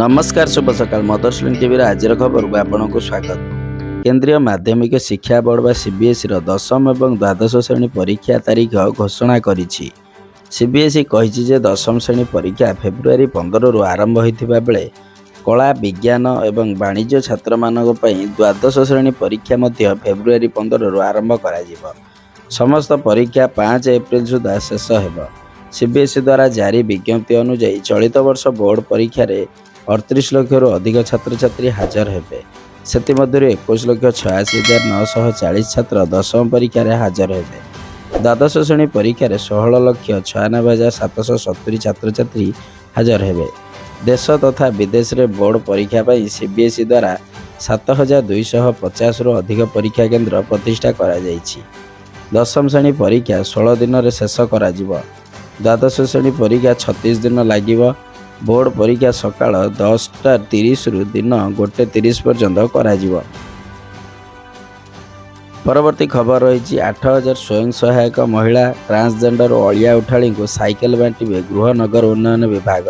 ନମସ୍କାର ଶୁଭ ସକାଳ ଲିଙ୍କ୍ ଟିଭିର ଆଜିର ଖବରକୁ ଆପଣଙ୍କୁ ସ୍ୱାଗତ। କେନ୍ଦ୍ରୀୟ ମାଧ୍ୟମିକ ଶିକ୍ଷା ବୋର୍ଡ ବା ସିବିଏସ୍ଇର ଦଶମ ଏବଂ ଦ୍ୱାଦଶ ଶ୍ରେଣୀ ପରୀକ୍ଷା ତାରିଖ ଘୋଷଣା କରିଛି। ସିବିଏସ୍ଇ କହିଛି ଯେ ଦଶମ ଶ୍ରେଣୀ ପରୀକ୍ଷା ଫେବୃଆରୀ ପନ୍ଦରରୁ ଆରମ୍ଭ ହୋଇଥିବା ବେଳେ କଳା ବିଜ୍ଞାନ ଏବଂ ବାଣିଜ୍ୟ ଛାତ୍ରମାନଙ୍କ ପାଇଁ ଦ୍ୱାଦଶ ଶ୍ରେଣୀ ପରୀକ୍ଷା ମଧ୍ୟ ଫେବୃଆରୀ ପନ୍ଦରରୁ ଆରମ୍ଭ କରାଯିବ। ସମସ୍ତ ପରୀକ୍ଷା ପାଞ୍ଚ ଏପ୍ରିଲ ସୁଦ୍ଧା ଶେଷ ହେବ। ସିବିଏସ୍ଇ ଦ୍ୱାରା ଜାରି ବିଜ୍ଞପ୍ତି ଅନୁଯାୟୀ ଚଳିତ ବର୍ଷ ବୋର୍ଡ ପରୀକ୍ଷାରେ ଅଠତିରିଶ ଲକ୍ଷରୁ ଅଧିକ ଛାତ୍ରଛାତ୍ରୀ ହାଜର ହେବେ। ସେଥିମଧ୍ୟରୁ ଏକୋଇଶ ଲକ୍ଷ ଛୟାଅଶୀ ହଜାର ନଅଶହ ଚାଳିଶ ଛାତ୍ର ଦଶମ ପରୀକ୍ଷାରେ ହାଜର ହେବେ। ଦ୍ୱାଦଶ ଶ୍ରେଣୀ ପରୀକ୍ଷାରେ ଷୋହଳ ଲକ୍ଷ ଛୟାନବେ ହଜାର ସାତଶହ ସତୁରି ଛାତ୍ରଛାତ୍ରୀ ହାଜର ହେବେ। ଦେଶ ତଥା ବିଦେଶରେ ବୋର୍ଡ ପରୀକ୍ଷା ପାଇଁ ସିବିଏସ୍ଇ ଦ୍ୱାରା ସାତ ହଜାର ଦୁଇଶହ ପଚାଶରୁ ଅଧିକ ପରୀକ୍ଷା କେନ୍ଦ୍ର ପ୍ରତିଷ୍ଠା କରାଯାଇଛି। ଦଶମ ଶ୍ରେଣୀ ପରୀକ୍ଷା ଷୋହଳ ଦିନରେ ଶେଷ କରାଯିବ। ଦ୍ୱାଦଶ ଶ୍ରେଣୀ ପରୀକ୍ଷା ଛତିଶ ଦିନ ଲାଗିବ। ବୋର୍ଡ ପରୀକ୍ଷା ସକାଳ ଦଶଟା ତିରିଶରୁ ଦିନ ଗୋଟେ ତିରିଶ ପର୍ଯ୍ୟନ୍ତ କରାଯିବ। ପରବର୍ତ୍ତୀ ଖବର ରହିଛି ଆଠ ହଜାର ସ୍ୱୟଂ ସହାୟକ ମହିଳା ଟ୍ରାନ୍ସଜେଣ୍ଡର ଓ ଅଳିଆ ଉଠାଳିଙ୍କୁ ସାଇକେଲ ବାଣ୍ଟିବେ ଗୃହ ନଗର ଉନ୍ନୟନ ବିଭାଗ।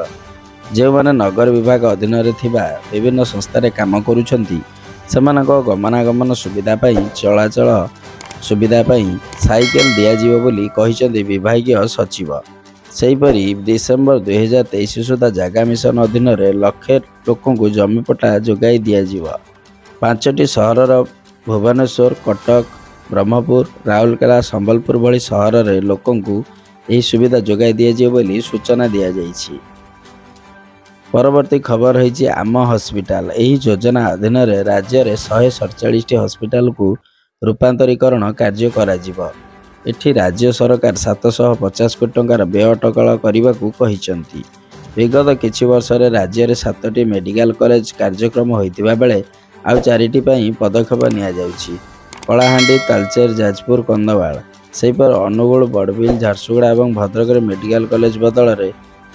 ଯେଉଁମାନେ ନଗର ବିଭାଗ ଅଧୀନରେ ଥିବା ବିଭିନ୍ନ ସଂସ୍ଥାରେ କାମ କରୁଛନ୍ତି ସେମାନଙ୍କ ଗମନାଗମନ ସୁବିଧା ପାଇଁ ଚଳାଚଳ ସୁବିଧା ପାଇଁ ସାଇକେଲ ଦିଆଯିବ ବୋଲି କହିଛନ୍ତି ବିଭାଗୀୟ ସଚିବ। ସେହିପରି ଡିସେମ୍ବର ଦୁଇହଜାର ତେଇଶ ସୁଦ୍ଧା ଜାଗା ମିଶନ ଅଧୀନରେ ଲକ୍ଷେ ଲୋକଙ୍କୁ ଜମିପଟା ଯୋଗାଇ ଦିଆଯିବ। ପାଞ୍ଚଟି ସହରର ଭୁବନେଶ୍ୱର କଟକ ବ୍ରହ୍ମପୁର ରାଉରକେଲା ସମ୍ବଲପୁର ଭଳି ସହରରେ ଲୋକଙ୍କୁ ଏହି ସୁବିଧା ଯୋଗାଇ ଦିଆଯିବ ବୋଲି ସୂଚନା ଦିଆଯାଇଛି। ପରବର୍ତ୍ତୀ ଖବର ରହିଛି ଆମ ହସ୍ପିଟାଲ। ଏହି ଯୋଜନା ଅଧୀନରେ ରାଜ୍ୟରେ ଶହେ ସତଚାଳିଶଟି ହସ୍ପିଟାଲକୁ ରୂପାନ୍ତରୀକରଣ କାର୍ଯ୍ୟ କରାଯିବ। ଏଠି ରାଜ୍ୟ ସରକାର ସାତଶହ ପଚାଶ କୋଟି ଟଙ୍କାର ବ୍ୟୟ ଅଟକଳ କରିବାକୁ କହିଛନ୍ତି। ବିଗତ କିଛି ବର୍ଷରେ ରାଜ୍ୟରେ ସାତଟି ମେଡିକାଲ କଲେଜ କାର୍ଯ୍ୟକ୍ରମ ହୋଇଥିବା ବେଳେ ଆଉ ଚାରିଟି ପାଇଁ ପଦକ୍ଷେପ ନିଆଯାଉଛି। କଳାହାଣ୍ଡି ତାଲଚେର ଯାଜପୁର କନ୍ଧମାଳ ସେହିପରି ଅନୁଗୁଳ ବଡ଼ବିଲ ଝାରସୁଗୁଡ଼ା ଏବଂ ଭଦ୍ରକରେ ମେଡିକାଲ କଲେଜ ବଦଳରେ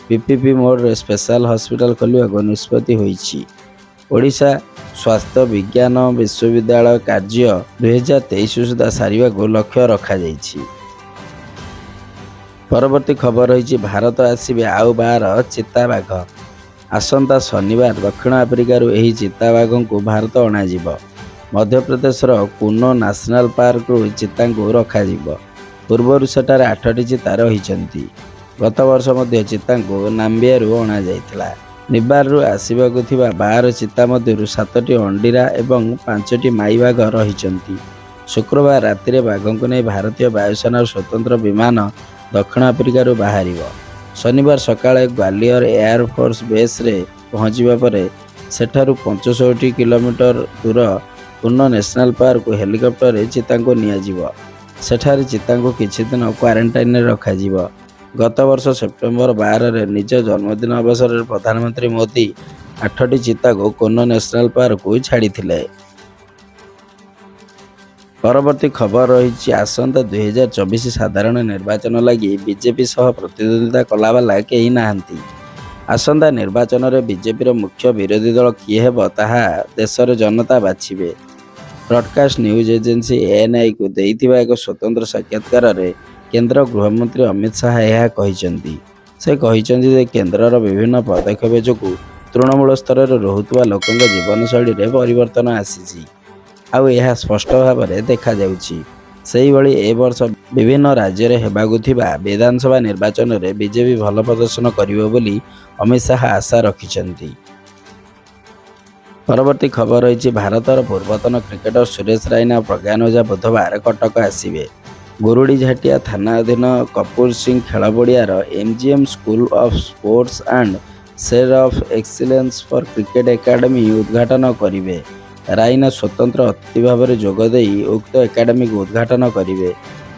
ପିପିପି ମୋଡ଼ରେ ସ୍ପେଶାଲ ହସ୍ପିଟାଲ ଖୋଲିବାକୁ ନିଷ୍ପତ୍ତି ହୋଇଛି। ଓଡ଼ିଶା ସ୍ୱାସ୍ଥ୍ୟ ବିଜ୍ଞାନ ବିଶ୍ୱବିଦ୍ୟାଳୟ କାର୍ଯ୍ୟ ଦୁଇହଜାର ତେଇଶ ସୁଦ୍ଧା ସାରିବାକୁ ଲକ୍ଷ୍ୟ ରଖାଯାଇଛି। ପରବର୍ତ୍ତୀ ଖବର ରହିଛି ଭାରତ ଆସିବେ ଆଉ ବାର ଚିତାବାଘ। ଆସନ୍ତା ଶନିବାର ଦକ୍ଷିଣ ଆଫ୍ରିକାରୁ ଏହି ଚିତାବାଘଙ୍କୁ ଭାରତ ଅଣାଯିବ। ମଧ୍ୟପ୍ରଦେଶର କୁନୋ ନ୍ୟାସନାଲ ପାର୍କରୁ ଚିତାଙ୍କୁ ରଖାଯିବ। ପୂର୍ବରୁ ସେଠାରେ ଆଠଟି ଚିତା ରହିଛନ୍ତି। ଗତ ବର୍ଷ ମଧ୍ୟ ଚିତାଙ୍କୁ ନାମ୍ବିଆରୁ ଅଣାଯାଇଥିଲା। ନିବାରରୁ ଆସିବାକୁ ଥିବା ବାର ଚିତା ମଧ୍ୟରୁ ସାତଟି ଅଣ୍ଡିରା ଏବଂ ପାଞ୍ଚଟି ମାଇ ବାଘ ରହିଛନ୍ତି। ଶୁକ୍ରବାର ରାତିରେ ବାଘଙ୍କୁ ନେଇ ଭାରତୀୟ ବାୟୁସେନାର ସ୍ୱତନ୍ତ୍ର ବିମାନ ଦକ୍ଷିଣ ଆଫ୍ରିକାରୁ ବାହାରିବ। ଶନିବାର ସକାଳେ ଗ୍ୱାଲିୟର ଏୟାର ଫୋର୍ସ ବେସ୍ରେ ପହଞ୍ଚିବା ପରେ ସେଠାରୁ ପଞ୍ଚଷଠି କିଲୋମିଟର ଦୂର କୁନ ନ୍ୟାସନାଲ ପାର୍କକୁ ହେଲିକପ୍ଟରରେ ଚିତାଙ୍କୁ ନିଆଯିବ। ସେଠାରେ ଚିତାଙ୍କୁ କିଛି ଦିନ କ୍ୱାରେଣ୍ଟାଇନ୍ରେ ରଖାଯିବ। ଗତ ବର୍ଷ ସେପ୍ଟେମ୍ବର ବାରରେ ନିଜ ଜନ୍ମଦିନ ଅବସରରେ ପ୍ରଧାନମନ୍ତ୍ରୀ ମୋଦି ଆଠଟି ଚିତାକୁ କୋନ ନ୍ୟାସନାଲ ପାର୍କକୁ ଛାଡ଼ିଥିଲେ। ପରବର୍ତ୍ତୀ ଖବର ରହିଛି ଆସନ୍ତା ଦୁଇହଜାର ଚବିଶ ସାଧାରଣ ନିର୍ବାଚନ ଲାଗି ବିଜେପି ସହ ପ୍ରତିଦ୍ୱନ୍ଦ୍ୱିତା କଲାବାଲା କେହି ନାହାନ୍ତି। ଆସନ୍ତା ନିର୍ବାଚନରେ ବିଜେପିର ମୁଖ୍ୟ ବିରୋଧୀ ଦଳ କିଏ ହେବ ତାହା ଦେଶର ଜନତା ବାଛିବେ। ବ୍ରଡକାଷ୍ଟ ନ୍ୟୁଜ୍ ଏଜେନ୍ସି ଏଏନ୍ଆଇକୁ ଦେଇଥିବା ଏକ ସ୍ୱତନ୍ତ୍ର ସାକ୍ଷାତକାରରେ କେନ୍ଦ୍ର ଗୃହମନ୍ତ୍ରୀ ଅମିତ ଶାହା ଏହା କହିଛନ୍ତି। ସେ କହିଛନ୍ତି ଯେ କେନ୍ଦ୍ରର ବିଭିନ୍ନ ପଦକ୍ଷେପ ଯୋଗୁଁ ତୃଣମୂଳ ସ୍ତରରେ ରହୁଥିବା ଲୋକଙ୍କ ଜୀବନଶୈଳୀରେ ପରିବର୍ତ୍ତନ ଆସିଛି। ଆଉ ଏହା ସ୍ପଷ୍ଟ ଭାବରେ ଦେଖାଯାଉଛି। ସେହିଭଳି ଏ ବର୍ଷ ବିଭିନ୍ନ ରାଜ୍ୟରେ ହେବାକୁ ଥିବା ବିଧାନସଭା ନିର୍ବାଚନରେ ବିଜେପି ଭଲ ପ୍ରଦର୍ଶନ କରିବ ବୋଲି ଅମିତ ଶାହା ଆଶା ରଖିଛନ୍ତି। ପରବର୍ତ୍ତୀ ଖବର ରହିଛି ଭାରତର ପୂର୍ବତନ କ୍ରିକେଟର ସୁରେଶ ରାଇନା ଓ ପ୍ରଜ୍ଞାନ ଓଝା ବୁଧବାର କଟକ ଆସିବେ। ଗୁରୁଡ଼ିଝାଟିଆ ଥାନା ଅଧୀନ କପୁର ସିଂ ଖେଳ ପଡ଼ିଆର MGM school of sports and centre of excellence for cricket academy ଉଦ୍ଘାଟନ କରିବେ। ରାଇନା ସ୍ୱତନ୍ତ୍ର ଅତିଥି ଭାବରେ ଯୋଗ ଦେଇ ଉକ୍ତ ଏକାଡେମୀକୁ ଉଦ୍ଘାଟନ କରିବେ।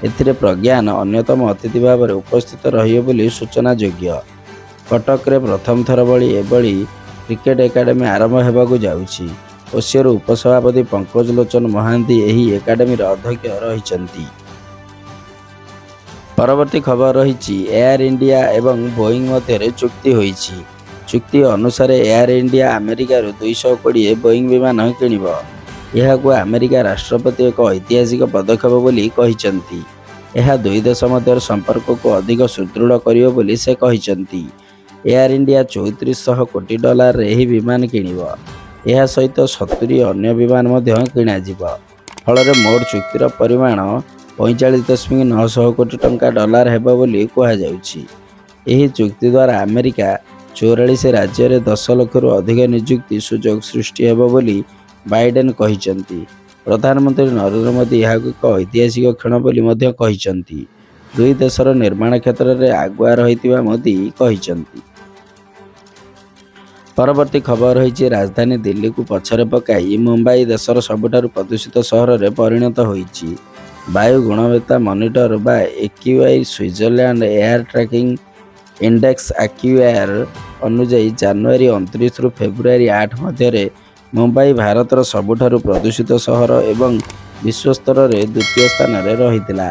ଏଥିରେ ପ୍ରଜ୍ଞାନ ଅନ୍ୟତମ ଅତିଥି ଭାବରେ ଉପସ୍ଥିତ ରହିବେ ବୋଲି ସୂଚନାଯୋଗ୍ୟ କଟକରେ ପ୍ରଥମ ଥର ଭଳି ଏଭଳି କ୍ରିକେଟ ଏକାଡେମୀ ଆରମ୍ଭ ହେବାକୁ ଯାଉଛି। ଓସିଓର ଉପସଭାପତି ପଙ୍କଜ ଲୋଚନ ମହାନ୍ତି ଏହି ଏକାଡେମୀର ଅଧ୍ୟକ୍ଷ ରହିଛନ୍ତି। ପରବର୍ତ୍ତୀ ଖବର ରହିଛି ଏୟାର ଇଣ୍ଡିଆ ଏବଂ ବୋଇଂ ମଧ୍ୟରେ ଚୁକ୍ତି ହୋଇଛି। ଚୁକ୍ତି ଅନୁସାରେ ଏୟାର ଇଣ୍ଡିଆ ଆମେରିକାରୁ ଦୁଇଶହ କୋଡ଼ିଏ ବୋଇଂ ବିମାନ କିଣିବ। ଏହାକୁ ଆମେରିକା ରାଷ୍ଟ୍ରପତି ଏକ ଐତିହାସିକ ପଦକ୍ଷେପ ବୋଲି କହିଛନ୍ତି। ଏହା ଦୁଇ ଦେଶ ମଧ୍ୟର ସମ୍ପର୍କକୁ ଅଧିକ ସୁଦୃଢ଼ କରିବ ବୋଲି ସେ କହିଛନ୍ତି। ଏୟାର ଇଣ୍ଡିଆ ଚଉତିରିଶଶହ କୋଟି ଡଲାରରେ ଏହି ବିମାନ କିଣିବ। ଏହା ସହିତ ସତୁରି ଅନ୍ୟ ବିମାନ ମଧ୍ୟ କିଣାଯିବ। ଫଳରେ ମୋଟ ଚୁକ୍ତିର ପରିମାଣ ପଇଁଚାଳିଶ ଦଶମିକ ନଅଶହ କୋଟି ଟଙ୍କା ଡଲାର ହେବ ବୋଲି କୁହାଯାଉଛି। ଏହି ଚୁକ୍ତି ଦ୍ୱାରା ଆମେରିକା ଚଉରାଳିଶ ରାଜ୍ୟରେ ଦଶ ଲକ୍ଷରୁ ଅଧିକ ନିଯୁକ୍ତି ସୁଯୋଗ ସୃଷ୍ଟି ହେବ ବୋଲି ବାଇଡେନ୍ କହିଛନ୍ତି। ପ୍ରଧାନମନ୍ତ୍ରୀ ନରେନ୍ଦ୍ର ମୋଦି ଏହାକୁ ଏକ ଐତିହାସିକ କ୍ଷଣ ବୋଲି ମଧ୍ୟ କହିଛନ୍ତି। ଦୁଇ ଦେଶର ନିର୍ମାଣ କ୍ଷେତ୍ରରେ ଆଗୁଆ ରହିଥିବା ମୋଦି କହିଛନ୍ତି। ପରବର୍ତ୍ତୀ ଖବର ରହିଛି ରାଜଧାନୀ ଦିଲ୍ଲୀକୁ ପଛରେ ପକାଇ ମୁମ୍ବାଇ ଦେଶର ସବୁଠାରୁ ପ୍ରଦୂଷିତ ସହରରେ ପରିଣତ ହୋଇଛି। ବାୟୁ ଗୁଣବତ୍ତା ମନିଟର ବା AQI Switzerland air tracking index IQAir ଅନୁଯାୟୀ ଜାନୁଆରୀ ଅଣତିରିଶରୁ ଫେବୃଆରୀ ଆଠ ମଧ୍ୟରେ ମୁମ୍ବାଇ ଭାରତର ସବୁଠାରୁ ପ୍ରଦୂଷିତ ସହର ଏବଂ ବିଶ୍ୱ ସ୍ତରରେ ଦ୍ୱିତୀୟ ସ୍ଥାନରେ ରହିଥିଲା।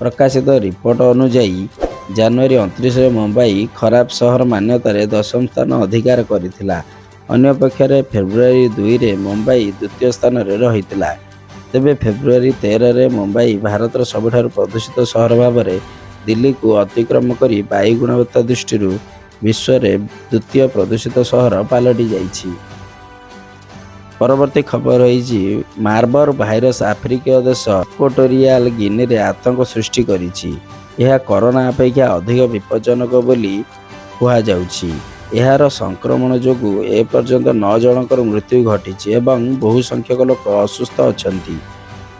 ପ୍ରକାଶିତ ରିପୋର୍ଟ ଅନୁଯାୟୀ ଜାନୁଆରୀ ଅଣତିରିଶରେ ମୁମ୍ବାଇ ଖରାପ ସହର ମାନ୍ୟତାରେ ଦଶମ ସ୍ଥାନ ଅଧିକାର କରିଥିଲା। ଅନ୍ୟପକ୍ଷରେ ଫେବୃଆରୀ ଦୁଇରେ ମୁମ୍ବାଇ ଦ୍ୱିତୀୟ ସ୍ଥାନରେ ରହିଥିଲା। ତେବେ ଫେବୃଆରୀ ତେରରେ ମୁମ୍ବାଇ ଭାରତର ସବୁଠାରୁ ପ୍ରଦୂଷିତ ସହର ଭାବରେ ଦିଲ୍ଲୀକୁ ଅତିକ୍ରମ କରି ବାୟୁ ଗୁଣବତ୍ତା ଦୃଷ୍ଟିରୁ ବିଶ୍ୱରେ ଦ୍ୱିତୀୟ ପ୍ରଦୂଷିତ ସହର ପାଲଟି ଯାଇଛି। ପରବର୍ତ୍ତୀ ଖବର ରହିଛି ମାର୍ବର ଭାଇରସ ଆଫ୍ରିକୀୟ ଦେଶ ଇକ୍ୱେଟୋରିଆଲ ଗିନିରେ ଆତଙ୍କ ସୃଷ୍ଟି କରିଛି। ଏହା କରୋନା ଅପେକ୍ଷା ଅଧିକ ବିପଜ୍ଜନକ ବୋଲି କୁହାଯାଉଛି। ଏହାର ସଂକ୍ରମଣ ଯୋଗୁଁ ଏପର୍ଯ୍ୟନ୍ତ ନଅ ଜଣଙ୍କର ମୃତ୍ୟୁ ଘଟିଛି ଏବଂ ବହୁ ସଂଖ୍ୟକ ଲୋକ ଅସୁସ୍ଥ ଅଛନ୍ତି।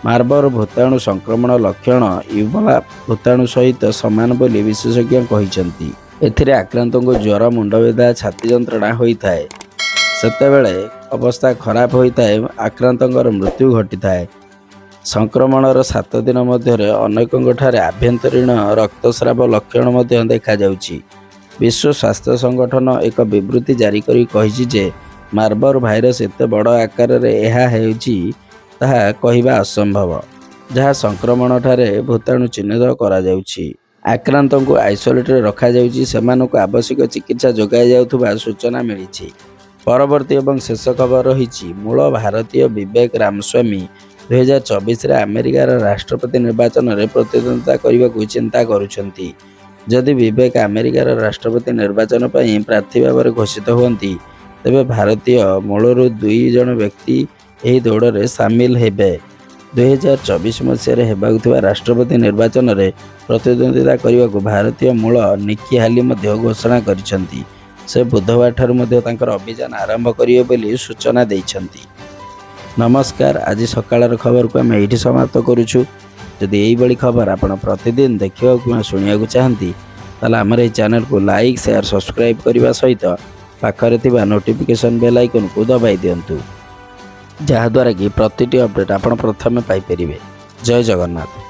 ମାର୍ବର ଭୂତାଣୁ ସଂକ୍ରମଣ ଲକ୍ଷଣ ଇବୋଲା ଭୂତାଣୁ ସହିତ ସମାନ ବୋଲି ବିଶେଷଜ୍ଞ କହିଛନ୍ତି। ଏଥିରେ ଆକ୍ରାନ୍ତଙ୍କୁ ଜ୍ୱର ମୁଣ୍ଡବିନ୍ଧା ଛାତି ଯନ୍ତ୍ରଣା ହୋଇଥାଏ। ସେତେବେଳେ ଅବସ୍ଥା ଖରାପ ହୋଇଥାଏ ଆକ୍ରାନ୍ତଙ୍କର ମୃତ୍ୟୁ ଘଟିଥାଏ। ସଂକ୍ରମଣର ସାତ ଦିନ ମଧ୍ୟରେ ଅନେକଙ୍କଠାରେ ଆଭ୍ୟନ୍ତରୀଣ ରକ୍ତସ୍ରାବ ଲକ୍ଷଣ ମଧ୍ୟ ଦେଖାଯାଉଛି। ବିଶ୍ୱ ସ୍ୱାସ୍ଥ୍ୟ ସଂଗଠନ ଏକ ବିବୃତ୍ତି ଜାରି କରି କହିଛି ଯେ ମାର୍ବର ଭାଇରସ୍ ଏତେ ବଡ଼ ଆକାରରେ ଏହା ହେଉଛି ତାହା କହିବା ଅସମ୍ଭବ ଯାହା ସଂକ୍ରମଣଠାରେ ଭୂତାଣୁ ଚିହ୍ନିତ କରାଯାଉଛି। ଆକ୍ରାନ୍ତଙ୍କୁ ଆଇସୋଲେଟରେ ରଖାଯାଉଛି ସେମାନଙ୍କୁ ଆବଶ୍ୟକ ଚିକିତ୍ସା ଯୋଗାଇ ଯାଉଥିବା ସୂଚନା ମିଳିଛି। ପରବର୍ତ୍ତୀ ଏବଂ ଶେଷ ଖବର ରହିଛି ମୂଳ ଭାରତୀୟ ବିବେକ ରାମସ୍ୱାମୀ ଦୁଇହଜାର ଚବିଶରେ ଆମେରିକାର ରାଷ୍ଟ୍ରପତି ନିର୍ବାଚନରେ ପ୍ରତିଦ୍ୱନ୍ଦ୍ୱିତା କରିବାକୁ ଚିନ୍ତା କରୁଛନ୍ତି। ଯଦି ବିବେକ ଆମେରିକାର ରାଷ୍ଟ୍ରପତି ନିର୍ବାଚନ ପାଇଁ ପ୍ରାର୍ଥୀ ଭାବରେ ଘୋଷିତ ହୁଅନ୍ତି ତେବେ ଭାରତୀୟ ମୂଳରୁ ଦୁଇ ଜଣ ବ୍ୟକ୍ତି ଏହି ଦୌଡ଼ରେ ସାମିଲ ହେବେ। ଦୁଇହଜାର ଚବିଶ ମସିହାରେ ହେବାକୁ ଥିବା ରାଷ୍ଟ୍ରପତି ନିର୍ବାଚନରେ ପ୍ରତିଦ୍ୱନ୍ଦ୍ୱିତା କରିବାକୁ ଭାରତୀୟ ମୂଳ ନିକି ହାଲି ମଧ୍ୟ ଘୋଷଣା କରିଛନ୍ତି। ସେ ବୁଧବାରଠାରୁ ମଧ୍ୟ ତାଙ୍କର ଅଭିଯାନ ଆରମ୍ଭ କରିବେ ବୋଲି ସୂଚନା ଦେଇଛନ୍ତି। ନମସ୍କାର ଆଜି ସକାଳର ଖବରକୁ ଆମେ ଏଇଠି ସମାପ୍ତ କରୁଛୁ। ଯଦି ଏଇଭଳି ଖବର ଆପଣ ପ୍ରତିଦିନ ଦେଖିବାକୁ କିମ୍ବା ଶୁଣିବାକୁ ଚାହାନ୍ତି ତାହେଲେ ଆମର ଏହି ଚ୍ୟାନେଲକୁ ଲାଇକ୍ ସେୟାର ସବସ୍କ୍ରାଇବ୍ କରିବା ସହିତ ପାଖରେ ଥିବା ନୋଟିଫିକେସନ୍ ବେଲ୍ ଆଇକନ୍କୁ ଦବାଇ ଦିଅନ୍ତୁ। ଯାହାଦ୍ୱାରା କି ପ୍ରତିଟି ଅପଡ଼େଟ୍ ଆପଣ ପ୍ରଥମେ ପାଇପାରିବେ। ଜୟ ଜଗନ୍ନାଥ।